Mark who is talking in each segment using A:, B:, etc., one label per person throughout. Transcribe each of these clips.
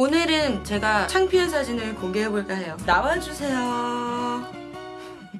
A: 오늘은 제가 창피한 사진을 공개해볼까 해요. 나와주세요.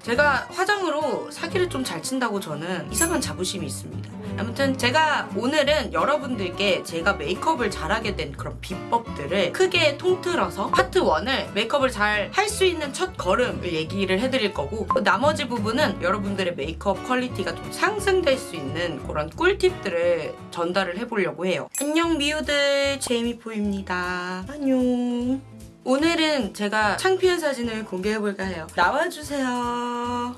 A: 제가 화장으로 사기를 좀 잘 친다고 저는 이상한 자부심이 있습니다. 아무튼 제가 오늘은 여러분들께 제가 메이크업을 잘하게 된 그런 비법들을 크게 통틀어서 파트 1을 메이크업을 잘 할 수 있는 첫 걸음을 얘기를 해드릴 거고 나머지 부분은 여러분들의 메이크업 quality가 좀 상승될 수 있는 그런 꿀팁들을 전달을 해보려고 해요. 안녕 미우들 제이미포입니다. 안녕. 오늘은 제가 창피한 사진을 공개해볼까 해요. 나와주세요.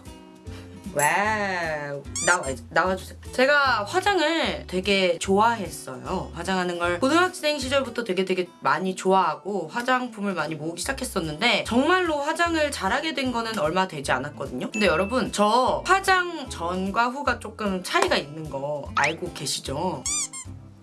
A: wow 나와 나와주세요 제가 화장을 되게 좋아했어요 화장하는 걸 고등학생 시절부터 되게 되게 많이 좋아하고 화장품을 많이 모으기 시작했었는데 정말로 화장을 잘하게 된 거는 얼마 되지 않았거든요 근데 여러분 저 화장 전과 후가 조금 차이가 있는 거 알고 계시죠?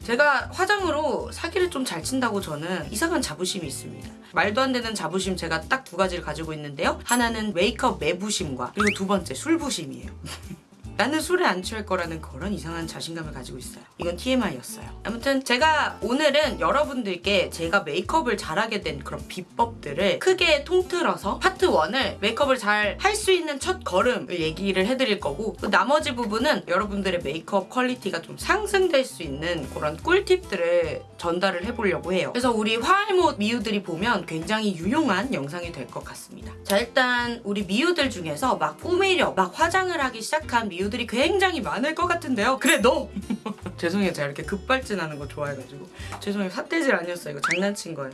A: 제가 화장으로 사기를 좀 잘 친다고 저는 이상한 자부심이 있습니다. 말도 안 되는 자부심 제가 딱 두 가지를 가지고 있는데요. 하나는 메이크업 메부심과 그리고 두 번째 술부심이에요. 나는 술에 안 취할 거라는 그런 이상한 자신감을 가지고 있어요. 이건 TMI였어요. 아무튼 제가 오늘은 여러분들께 제가 메이크업을 잘하게 된 그런 비법들을 크게 통틀어서 파트 1을 메이크업을 잘 할 수 있는 첫 걸음을 얘기를 해드릴 거고 나머지 부분은 여러분들의 메이크업 quality가 좀 상승될 수 있는 그런 꿀팁들을 전달을 해보려고 해요. 그래서 우리 화알못 미우들이 보면 굉장히 유용한 영상이 될 것 같습니다. 자 일단 우리 미우들 중에서 막 꾸미려 막 화장을 하기 시작한 미우 미우들이 굉장히 많을 것 같은데요. 그래 너! 죄송해요. 제가 이렇게 급발진하는 거 좋아해가지고 죄송해요. 삿대질 아니었어요. 이거 장난친 거예요.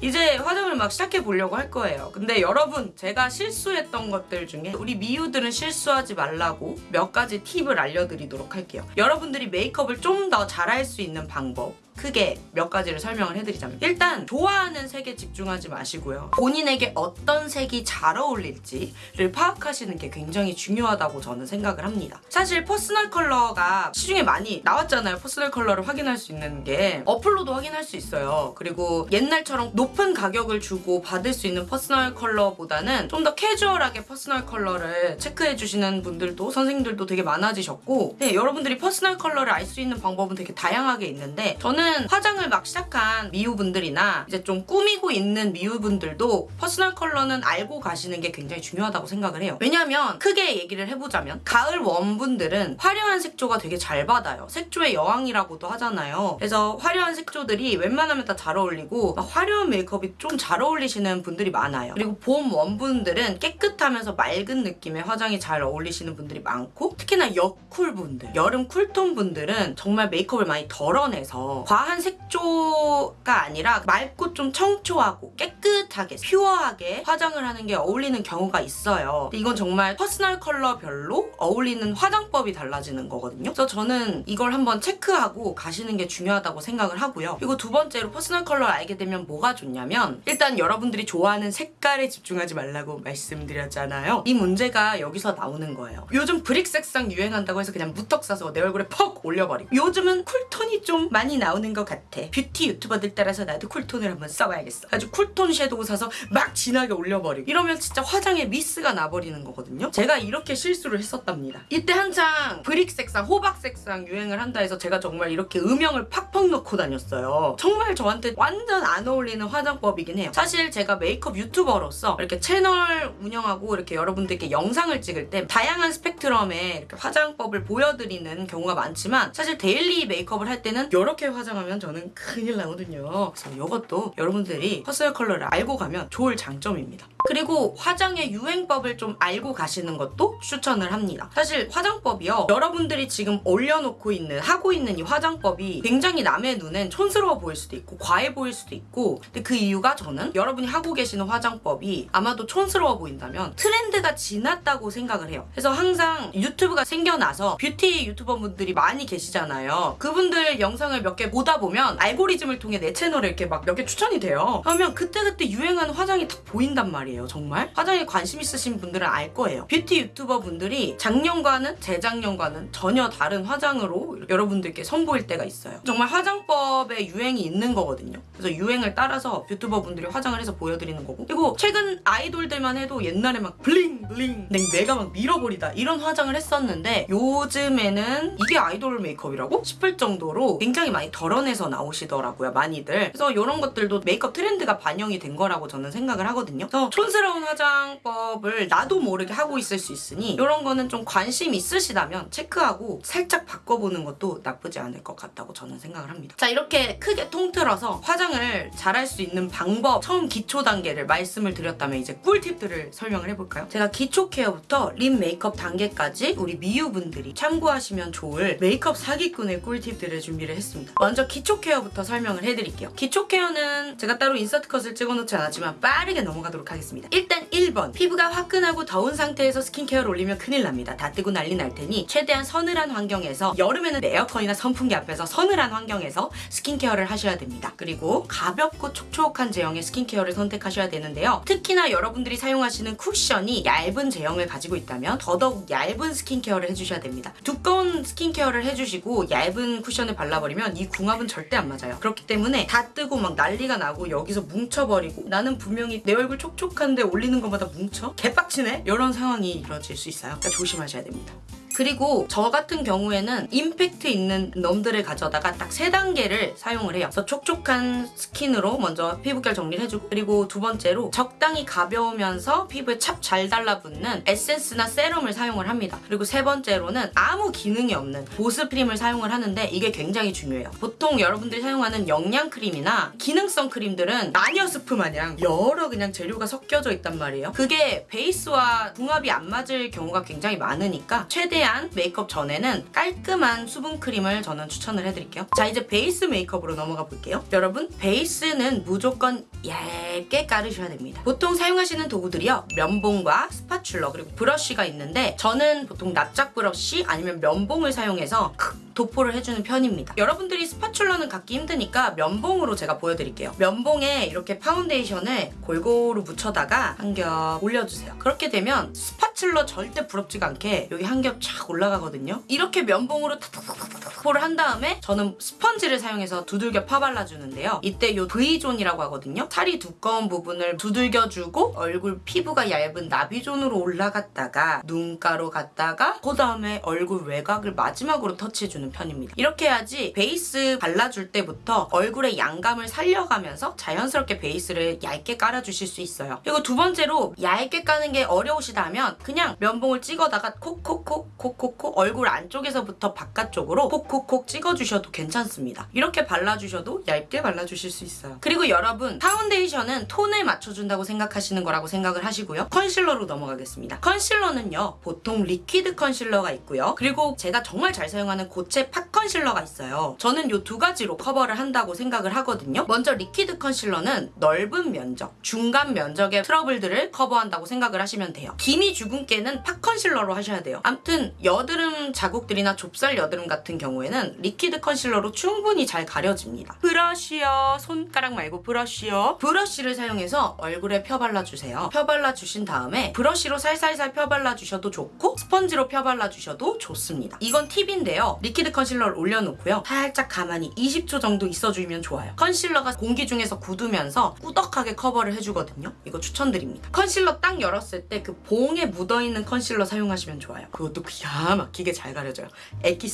A: 이제 화장을 막 시작해 보려고 할 거예요. 근데 여러분 제가 실수했던 것들 중에 우리 미우들은 실수하지 말라고 몇 가지 팁을 알려드리도록 할게요. 여러분들이 메이크업을 좀 더 잘할 수 있는 방법 크게 몇 가지를 설명을 해드리자면 일단 좋아하는 색에 집중하지 마시고요. 본인에게 어떤 색이 잘 어울릴지를 파악하시는 게 굉장히 중요하다고 저는 생각을 합니다. 사실 personal color가 시중에 많이 나왔잖아요. personal color를 확인할 수 있는 게 어플로도 확인할 수 있어요. 그리고 옛날처럼 높은 가격을 주고 받을 수 있는 personal color보다는 좀 더 캐주얼하게 personal color를 체크해주시는 분들도 선생님들도 되게 많아지셨고 네, 여러분들이 personal color를 알 수 있는 방법은 되게 다양하게 있는데 저는 저는 화장을 막 시작한 미우분들이나 이제 좀 꾸미고 있는 미우분들도 personal color는 알고 가시는 게 굉장히 중요하다고 생각을 해요. 왜냐면 크게 얘기를 해보자면 가을 warm분들은 화려한 색조가 되게 잘 받아요. 색조의 여왕이라고도 하잖아요. 그래서 화려한 색조들이 웬만하면 다 잘 어울리고 화려한 메이크업이 좀 잘 어울리시는 분들이 많아요. 그리고 봄 warm분들은 깨끗하면서 맑은 느낌의 화장이 잘 어울리시는 분들이 많고 특히나 여쿨분들, 여름 cool tone 분들은 정말 메이크업을 많이 덜어내서 과한 색조가 아니라 맑고 좀 청초하고 깨끗하게 pure하게 화장을 하는 게 어울리는 경우가 있어요. 이건 정말 personal color별로 어울리는 화장법이 달라지는 거거든요. 그래서 저는 이걸 한번 체크하고 가시는 게 중요하다고 생각을 하고요. 그리고 두 번째로 personal color를 알게 되면 뭐가 좋냐면 일단 여러분들이 좋아하는 색깔에 집중하지 말라고 말씀드렸잖아요. 이 문제가 여기서 나오는 거예요. 요즘 brick 색상 유행한다고 해서 그냥 무턱 사서 내 얼굴에 퍽 올려버리고 요즘은 cool tone이 좀 많이 나오는 나오는 것 같아. 뷰티 유튜버들 따라서 나도 cool tone을 한번 써봐야겠어. 아주 cool tone 섀도우 사서 막 진하게 올려버리고 이러면 진짜 화장에 미스가 나버리는 거거든요. 제가 이렇게 실수를 했었답니다. 이때 한창 brick 색상, 호박 색상 유행을 한다 해서 제가 정말 이렇게 음영을 팍팍 넣고 다녔어요. 정말 저한테 완전 안 어울리는 화장법이긴 해요. 사실 제가 메이크업 유튜버로서 이렇게 채널 운영하고 이렇게 여러분들께 영상을 찍을 때 다양한 스펙트럼의 화장법을 보여드리는 경우가 많지만 사실 daily 메이크업을 할 때는 이렇게 화장 화장하면 저는 큰일 나거든요. 그래서 이것도 여러분들이 personal color를 알고 가면 좋을 장점입니다. 그리고 화장의 유행법을 좀 알고 가시는 것도 추천을 합니다. 사실 화장법이요. 여러분들이 지금 올려놓고 있는 하고 있는 이 화장법이 굉장히 남의 눈엔 촌스러워 보일 수도 있고 과해 보일 수도 있고 근데 그 이유가 저는 여러분이 하고 계시는 화장법이 아마도 촌스러워 보인다면 트렌드가 지났다고 생각을 해요. 그래서 항상 유튜브가 생겨나서 뷰티 유튜버 분들이 많이 계시잖아요. 그분들 영상을 몇개 보다 보면 알고리즘을 통해 내 채널에 이렇게 막 몇 개 추천이 돼요. 그러면 그때그때 유행하는 화장이 딱 보인단 말이에요. 정말 화장에 관심 있으신 분들은 알 거예요 뷰티 유튜버 분들이 작년과는 재작년과는 전혀 다른 화장으로 여러분들께 선보일 때가 있어요 정말 화장법에 유행이 있는 거거든요 그래서 유행을 따라서 유튜버 분들이 화장을 해서 보여드리는 거고 그리고 최근 아이돌들만 해도 옛날에 막 bling bling 내- 내가 막 밀어버리다 이런 화장을 했었는데 요즘에는 이게 아이돌 메이크업이라고 싶을 정도로 굉장히 많이 덜어내서 나오시더라고요 많이들 그래서 이런 것들도 메이크업 트렌드가 반영이 된 거라고 저는 생각을 하거든요 그래서 촌스러운 화장법을 나도 모르게 하고 있을 수 있으니 이런 거는 좀 관심 있으시다면 체크하고 살짝 바꿔보는 것도 나쁘지 않을 것 같다고 저는 생각을 합니다 자 이렇게 크게 통틀어서 화장을 잘할 수 있는 방법 처음 기초 단계를 말씀을 드렸다면 이제 꿀팁들을 설명을 해볼까요? 제가 기초 케어부터 립 메이크업 단계까지 우리 미유분들이 참고하시면 좋을 메이크업 사기꾼의 꿀팁들을 준비를 했습니다. 먼저 기초 케어부터 설명을 해드릴게요. 기초 케어는 제가 따로 insert cut을 찍어놓지 않았지만 빠르게 넘어가도록 하겠습니다. 일단 1번 피부가 화끈하고 더운 상태에서 스킨케어를 올리면 큰일 납니다. 다 뜨고 난리 날 테니 최대한 서늘한 환경에서 여름에는 에어컨이나 선풍기 앞에서 서늘한 환경에서 스킨케어를 하셔야 됩니다. 그리고 가볍고 촉촉한 제형의 스킨케어를 선택하셔야 되는데요. 특히나 여러분들이 사용하시는 쿠션이 얇은 제형을 가지고 있다면 더더욱 얇은 스킨케어를 해주셔야 됩니다. 두꺼운 스킨케어를 해주시고 얇은 쿠션을 발라버리면 이 궁 합은 절대 안 맞아요. 그렇기 때문에 다 뜨고 막 난리가 나고 여기서 뭉쳐버리고 나는 분명히 내 얼굴 촉촉한데 올리는 것마다 뭉쳐? 개빡치네? 이런 상황이 이루어질 수 있어요. 그러니까 조심하셔야 됩니다. 그리고 저 같은 경우에는 임팩트 있는 놈들을 가져다가 딱 세 단계를 사용을 해요. 그래서 촉촉한 스킨으로 먼저 피부결 정리를 해주고 그리고 두 번째로 적당히 가벼우면서 피부에 착 잘 달라붙는 에센스나 세럼을 사용을 합니다. 그리고 세 번째로는 아무 기능이 없는 보습 크림을 사용을 하는데 이게 굉장히 중요해요. 보통 여러분들이 사용하는 영양 크림이나 기능성 크림들은 마녀 스프 마냥 여러 그냥 재료가 섞여져 있단 말이에요. 그게 베이스와 궁합이 안 맞을 경우가 굉장히 많으니까 최대한 메이크업 전에는 깔끔한 수분 크림을 저는 추천을 해드릴게요. 자 이제 베이스 메이크업으로 넘어가 볼게요. 여러분 베이스는 무조건 얇게 깔으셔야 됩니다. 보통 사용하시는 도구들이요. 면봉과 spatula 그리고 브러쉬가 있는데 저는 보통 납작 브러쉬 아니면 면봉을 사용해서 도포를 해주는 편입니다. 여러분들이 spatula는 갖기 힘드니까 면봉으로 제가 보여드릴게요. 면봉에 이렇게 파운데이션을 골고루 묻혀다가 한 겹 올려주세요. 그렇게 되면 spatula 절대 부럽지가 않게 여기 한 겹 쫙 올라가거든요. 이렇게 면봉으로 탁탁탁탁탁을 한 다음에 저는 스펀지를 사용해서 두들겨 펴발라주는데요. 이때 요 V존이라고 하거든요. 살이 두꺼운 부분을 두들겨주고 얼굴 피부가 얇은 나비zone으로 올라갔다가 눈가로 갔다가 그 다음에 얼굴 외곽을 마지막으로 터치해주는 편입니다. 이렇게 해야지 베이스 발라줄 때부터 얼굴의 양감을 살려가면서 자연스럽게 베이스를 얇게 깔아주실 수 있어요. 그리고 두 번째로 얇게 까는 게 어려우시다면 그냥 면봉을 찍어다가 콕콕콕 콕콕콕 얼굴 안쪽에서부터 바깥쪽으로 콕콕콕 찍어주셔도 괜찮습니다. 이렇게 발라주셔도 얇게 발라주실 수 있어요. 그리고 여러분 파운데이션은 톤을 맞춰준다고 생각하시는 거라고 생각을 하시고요. 컨실러로 넘어가겠습니다. 컨실러는요 보통 liquid concealer가 있고요. 그리고 제가 정말 잘 사용하는 고체 pot concealer가 있어요. 저는 이 두 가지로 커버를 한다고 생각을 하거든요. 먼저 liquid concealer는 넓은 면적, 중간 면적의 트러블들을 커버한다고 생각을 하시면 돼요. 기미 주근깨는 pot concealer로 하셔야 돼요. 암튼 여드름 자국들이나 좁쌀 여드름 같은 경우에는 liquid concealer로 충분히 잘 가려집니다. 브러쉬요. 손가락 말고 브러쉬요. 브러쉬를 사용해서 얼굴에 펴발라주세요. 펴발라주신 다음에 브러쉬로 살살살 펴발라주셔도 좋고 스펀지로 펴발라주셔도 좋습니다. 이건 팁인데요. liquid concealer를 올려놓고요. 살짝 가만히 20초 정도 있어주면 좋아요. concealer가 공기 중에서 굳으면서 꾸덕하게 커버를 해주거든요. 이거 추천드립니다. 컨실러 딱 열었을 때 그 봉에 묻어있는 컨실러 사용하시면 좋아요. 그것도 기가 막히게 잘 가려져요.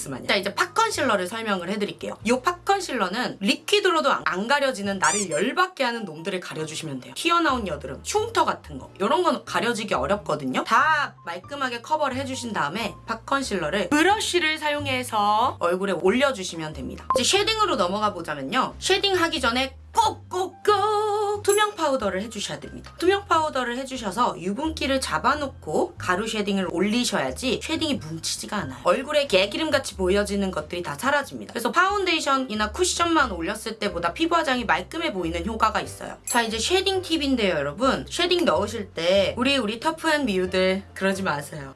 A: 마냥. 자 이제 pot concealer를 설명을 해드릴게요. 이 pot concealer는 liquid로도 안- 안 가려지는 나를 열받게 하는 놈들을 가려주시면 돼요. 튀어나온 여드름, 흉터 같은 거 이런 건 가려지기 어렵거든요. 다 말끔하게 커버를 해주신 다음에 pot concealer를 브러쉬를 사용해서 얼굴에 올려주시면 됩니다. 이제 shading으로 넘어가 보자면요. shading 하기 전에 꼭꼭꼭 투명 파우더를 해주셔야 됩니다. 투명 파우더를 해주셔서 유분기를 잡아놓고 가루 shading을 올리셔야지 shading이 뭉치지가 않아요. 얼굴에 개기름같이 보여지는 것들이 다 사라집니다. 그래서 파운데이션이나 쿠션만 올렸을 때보다 피부 화장이 말끔해 보이는 효과가 있어요. 자 이제 shading 팁인데요 여러분. shading 넣으실 때 우리 우리 터프한 미우들 그러지 마세요.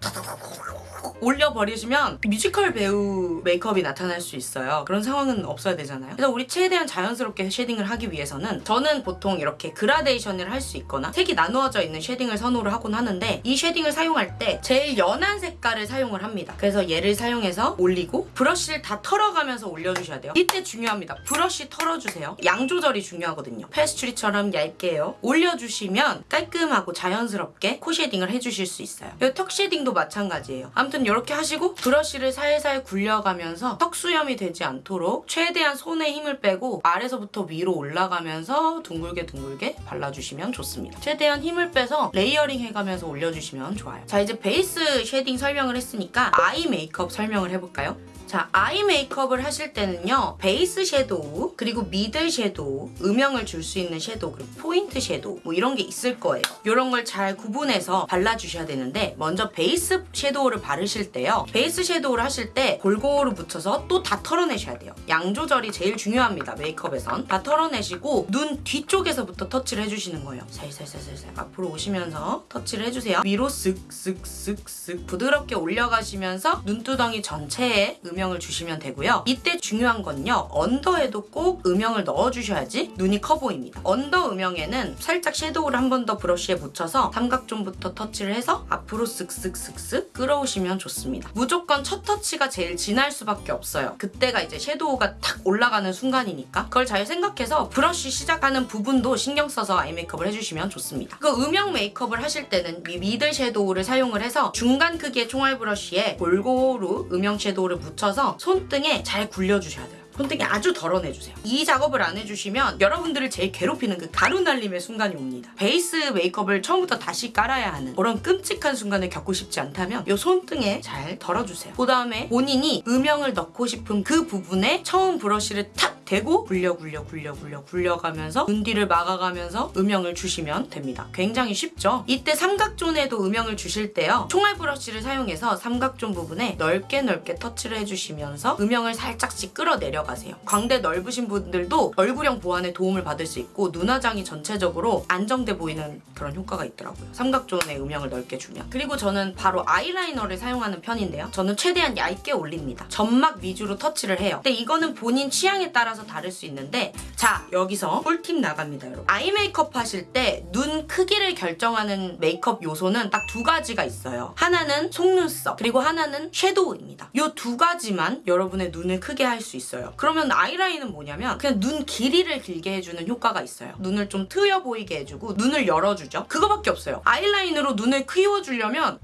A: 탁 올려버리시면 뮤지컬 배우 메이크업이 나타날 수 있어요. 그런 상황은 없어야 되잖아요. 그래서 우리 최대한 자연스럽게 shading을 하기 위해서는 저는 보통 이렇게 그라데이션을 할 수 있거나 색이 나누어져 있는 shading을 선호를 하곤 하는데 이 shading을 사용할 때 제일 연한 색깔을 사용을 합니다. 그래서 얘를 사용해서 올리고 브러쉬를 다 털어가면서 올려주셔야 돼요. 이때 중요합니다. 브러쉬 털어주세요. 양 조절이 중요하거든요. 페스츄리처럼 얇게요. 올려주시면 깔끔하고 자연스럽게 코 shading을 해주실 수 있어요. 이 턱 shading도 마찬가지예요. 아무튼 이렇게 하시고 브러쉬를 살살 굴려가면서 턱 수염이 되지 않도록 최대한 손에 힘을 빼고 아래서부터 위로 올라가면서 둥글게 둥글게 발라주시면 좋습니다. 최대한 힘을 빼서 layering 해가면서 올려주시면 좋아요. 자 이제 베이스 shading 설명을 했으니까 아이 메이크업 설명을 해볼까요? 자, 아이 메이크업을 하실 때는요. 베이스 섀도우, 그리고 middle 섀도우, 음영을 줄 수 있는 섀도우, 그리고 포인트 섀도우 뭐 이런 게 있을 거예요. 이런 걸 잘 구분해서 발라주셔야 되는데 먼저 베이스 섀도우를 바르실 때요. 베이스 섀도우를 하실 때 골고루 묻혀서 또 다 털어내셔야 돼요. 양 조절이 제일 중요합니다. 메이크업에선. 다 털어내시고 눈 뒤쪽에서부터 터치를 해주시는 거예요. 살살살살살 앞으로 오시면서 터치를 해주세요. 위로 쓱쓱쓱쓱 부드럽게 올려가시면서 눈두덩이 전체에 음영 을 주시면 되고요. 이때 중요한 건요. 언더에도 꼭 음영을 넣어주셔야지 눈이 커 보입니다. under 음영에는 살짝 섀도우를 한 번 더 브러쉬에 묻혀서 삼각존부터 터치를 해서 앞으로 쓱쓱쓱쓱 끌어오시면 좋습니다. 무조건 첫 터치가 제일 진할 수밖에 없어요. 그때가 이제 섀도우가 탁 올라가는 순간이니까 그걸 잘 생각해서 브러쉬 시작하는 부분도 신경 써서 아이 메이크업을 해주시면 좋습니다. 그 음영 메이크업을 하실 때는 이 middle 섀도우를 사용을 해서 중간 크기의 총알 브러쉬에 골고루 음영 섀도우를 묻혀 서 손등에 잘 굴려주셔야 돼요. 손등에 아주 덜어내주세요. 이 작업을 안 해주시면 여러분들을 제일 괴롭히는 그 가루 날림의 순간이 옵니다. 베이스 메이크업을 처음부터 다시 깔아야 하는 그런 끔찍한 순간을 겪고 싶지 않다면 이 손등에 잘 덜어주세요. 그 다음에 본인이 음영을 넣고 싶은 그 부분에 처음 브러쉬를 탁 대고 굴려 굴려 굴려 굴려 굴려가면서 눈 뒤를 막아가면서 음영을 주시면 됩니다. 굉장히 쉽죠? 이때 삼각존에도 음영을 주실 때요. 총알 브러쉬를 사용해서 삼각존 부분에 넓게 넓게 터치를 해주시면서 음영을 살짝씩 끌어내려가세요. 광대 넓으신 분들도 얼굴형 보완에 도움을 받을 수 있고 눈화장이 전체적으로 안정돼 보이는 그런 효과가 있더라고요. 삼각존에 음영을 넓게 주면. 그리고 저는 바로 아이라이너를 사용하는 편인데요. 저는 최대한 얇게 올립니다. 점막 위주로 터치를 해요. 근데 이거는 본인 취향에 따라 따라서 다를 수 있는데 자 여기서 꿀팁 나갑니다 여러분. 아이 메이크업 하실 때 눈 크기를 결정하는 메이크업 요소는 딱 두 가지가 있어요. 하나는 속눈썹 그리고 하나는 섀도우입니다. 이 두 가지만 여러분의 눈을 크게 할 수 있어요. 그러면 아이라인은 뭐냐면 그냥 눈 길이를 길게 해주는 효과가 있어요. 눈을 좀 트여 보이게 해주고 눈을 열어주죠. 그거밖에 없어요. 아이라인으로 눈을 키워주려면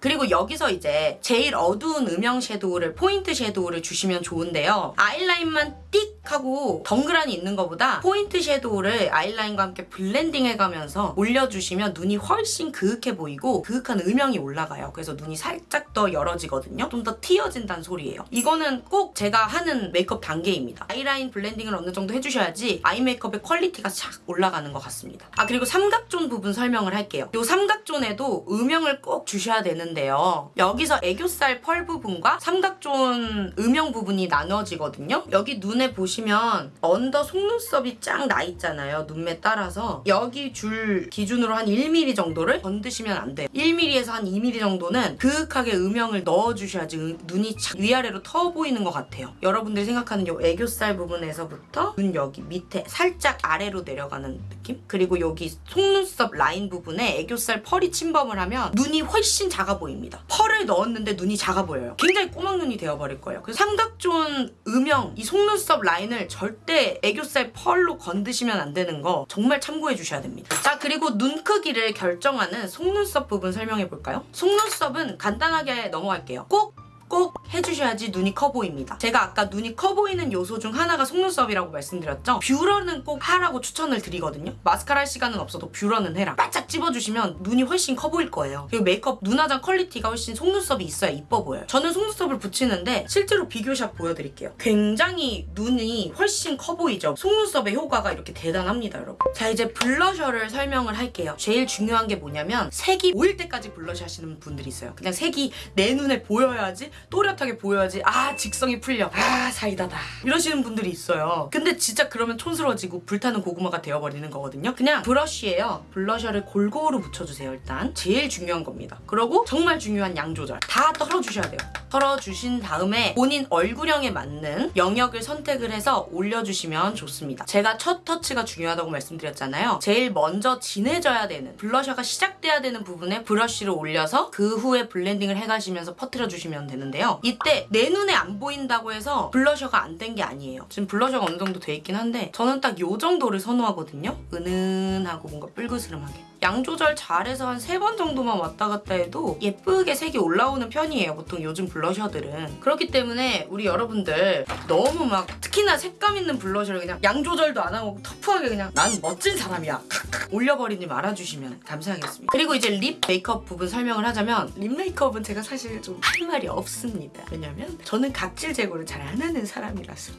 A: 그리고 여기서 이제 제일 어두운 음영 섀도우를 포인트 섀도우를 주시면 좋은데요. 아이라인만 띡 하고 덩그라니 있는 것보다 포인트 섀도우를 아이라인과 함께 blending 해가면서 올려주시면 눈이 훨씬 그윽해 보이고 그윽한 음영이 올라가요. 그래서 눈이 살짝 더 열어지거든요. 좀 더 트여진다는 소리예요. 이거는 꼭 제가 하는 메이크업 단계입니다. 아이라인 blending을 어느 정도 해주셔야지 아이 메이크업의 quality가 싹 올라가는 것 같습니다. 아 그리고 삼각존 부분 설명을 할게요. 이 삼각존에도 음영을 꼭 주셔야 되는데요. 여기서 애교살 펄 부분과 삼각존 음영 부분이 나눠지거든요. 여기 눈에 보시면 under 속눈썹이 쫙 나 있잖아요. 눈매 따라서 여기 줄 기준으로 한 1mm 정도를 건드시면 안 돼요. 1mm에서 한 2mm 정도는 그윽하게 음영을 넣어주셔야지 음- 눈이 착 위아래로 트여 보이는 것 같아요. 여러분들이 생각하는 이 애교살 부분에서부터 눈 여기 밑에 살짝 아래로 내려가는 느낌? 그리고 여기 속눈썹 라인 부분에 애교살 펄이 침범을 하면 눈이 훨씬 작아 보입니다. 펄을 넣었는데 눈이 작아 보여요. 굉장히 꼬막 눈이 되어버릴 거예요. 그래서 삼각존 음영, 이 속눈썹 라인을 절대 애교살 펄로 건드시면 안 되는 거 정말 참고해 주셔야 됩니다. 자 그리고 눈 크기를 결정하는 속눈썹 부분 설명해 볼까요? 속눈썹은 간단하게 넘어갈게요. 꼭 꼭 해주셔야지 눈이 커 보입니다. 제가 아까 눈이 커 보이는 요소 중 하나가 속눈썹이라고 말씀드렸죠? 뷰러는 꼭 하라고 추천을 드리거든요. 마스카라 할 시간은 없어도 뷰러는 해라. 바짝 찝어주시면 눈이 훨씬 커 보일 거예요. 그리고 메이크업 눈화장 quality가 훨씬 속눈썹이 있어야 이뻐 보여요. 저는 속눈썹을 붙이는데 실제로 비교샷 보여드릴게요. 굉장히 눈이 훨씬 커 보이죠? 속눈썹의 효과가 이렇게 대단합니다, 여러분. 자 이제 블러셔를 설명을 할게요. 제일 중요한 게 뭐냐면 색이 보일 때까지 블러셔 하시는 분들이 있어요. 그냥 색이 내 눈에 보여야지 또렷하게 보여야지 아 직성이 풀려. 아 사이다다. 이러시는 분들이 있어요. 근데 진짜 그러면 촌스러워지고 불타는 고구마가 되어버리는 거거든요. 그냥 브러쉬예요. 블러셔를 골고루 묻혀주세요 일단. 제일 중요한 겁니다. 그리고 정말 중요한 양 조절. 다 털어주셔야 돼요. 털어주신 다음에 본인 얼굴형에 맞는 영역을 선택을 해서 올려주시면 좋습니다. 제가 첫 터치가 중요하다고 말씀드렸잖아요. 제일 먼저 진해져야 되는 블러셔가 시작돼야 되는 부분에 브러쉬를 올려서 그 후에 blending을 해가시면서 퍼뜨려 주시면 되는 데요. 이때 내 눈에 안 보인다고 해서 블러셔가 안 된 게 아니에요. 지금 블러셔가 어느 정도 돼 있긴 한데 저는 딱요 정도를 선호하거든요. 은은하고 뭔가 뿔그스름하게 양 조절 잘해서 한 세 번 정도만 왔다 갔다 해도 예쁘게 색이 올라오는 편이에요 보통 요즘 블러셔들은. 그렇기 때문에 우리 여러분들 너무 막 특히나 색감 있는 블러셔를 그냥 양 조절도 안 하고 터프하게 그냥 난 멋진 사람이야. 올려버리지 말아주시면 감사하겠습니다. 그리고 이제 lip 메이크업 부분 설명을 하자면 lip 메이크업은 제가 사실 좀 할 말이 없습니다. 왜냐면 저는 각질 제거를 잘 안 하는 사람이라서.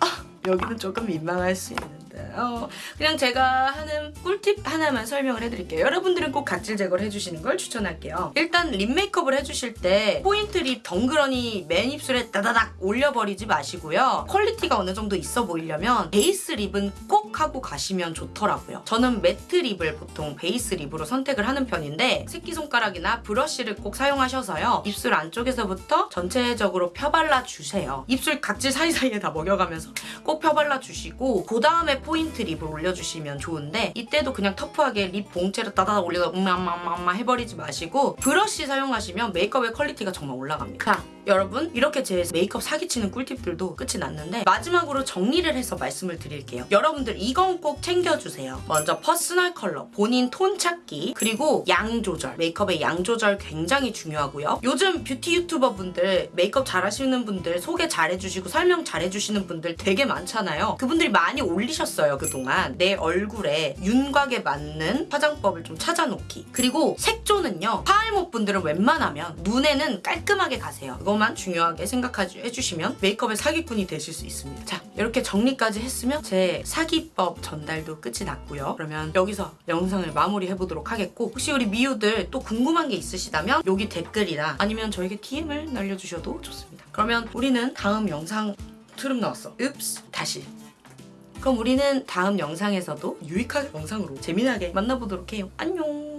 A: 아, 여기는 조금 민망할 수 있는데 어, 그냥 제가 하는 꿀팁 하나만 설명을 해드릴게요. 여러분들은 꼭 각질 제거를 해주시는 걸 추천할게요. 일단 lip 메이크업을 해주실 때 포인트 lip 덩그러니 맨 입술에 따다닥 올려버리지 마시고요. quality가 어느 정도 있어 보이려면 베이스 lip은 꼭 하고 가시면 좋더라고요. 저는 matte lip을 보통 베이스 lip으로 선택을 하는 편인데 새끼손가락이나 브러쉬를 꼭 사용하셔서요. 입술 안쪽에서부터 전체적으로 펴발라 주세요. 입술 각질 사이사이에 다 먹여가면서 꼭 펴발라 주시고 그 다음에 포인트 lip을 올려주시면 좋은데 이때도 그냥 터프하게 lip 봉째를 따다닥 올려서 음마마마마 해버리지 마시고 브러쉬 사용하시면 메이크업의 quality가 정말 올라갑니다. 자 여러분 이렇게 제 메이크업 사기치는 꿀팁들도 끝이 났는데 마지막으로 정리를 해서 말씀을 드릴게요. 여러분들 이건 꼭 챙겨주세요. 먼저 personal color 본인 톤 찾기 그리고 양 조절. 메이크업의 양 조절 굉장히 중요하고요. 요즘 뷰티 유튜버 분들 메이크업 잘하시는 분들 소개 잘해주시고 설명 잘해주시는 분들 되게 많잖아요. 그분들이 많이 올리셨어요 그동안. 내 얼굴에 윤곽에 맞는 화장법을 좀 찾아놓기. 그리고 색조는요 화알못 분들은 웬만하면 눈에는 깔끔하게 가세요 이것만 중요하게 생각해 주시면 메이크업의 사기꾼이 되실 수 있습니다. 자 이렇게 정리까지 했으면 제 사기법 전달도 끝이 났고요. 그러면 여기서 영상을 마무리해보도록 하겠고 혹시 우리 미우들 또 궁금한 게 있으시다면 여기 댓글이나 아니면 저에게 DM을 날려주셔도 좋습니다. 그러면 우리는 다음 영상 트름 나왔어. 읍스 다시. 그럼 우리는 다음 영상에서도 유익한 영상으로 재미나게 만나보도록 해요. 안녕!